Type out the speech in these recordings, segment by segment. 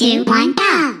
Two, one, go!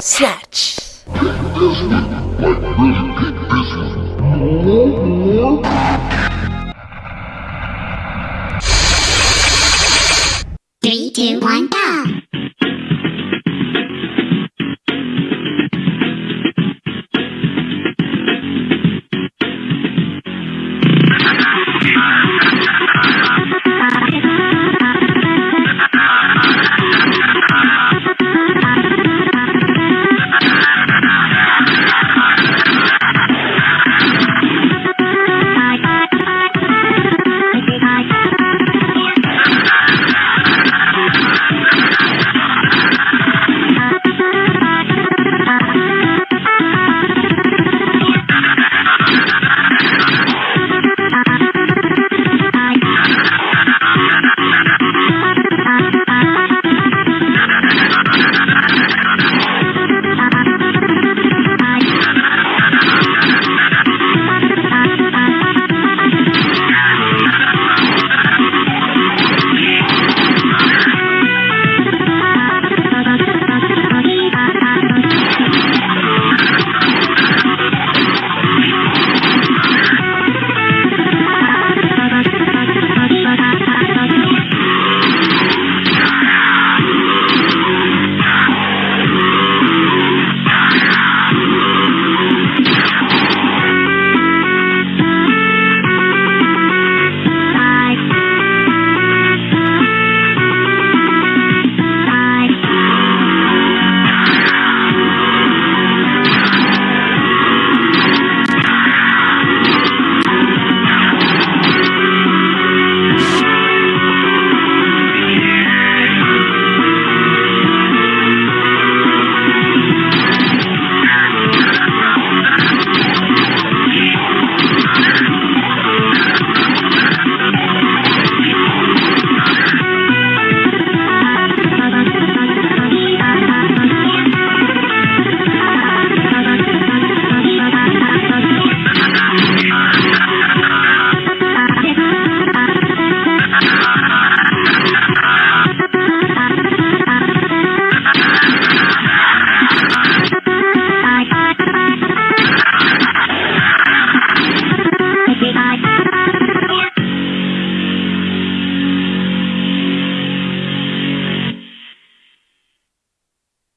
Snatch. Three, two, one, go!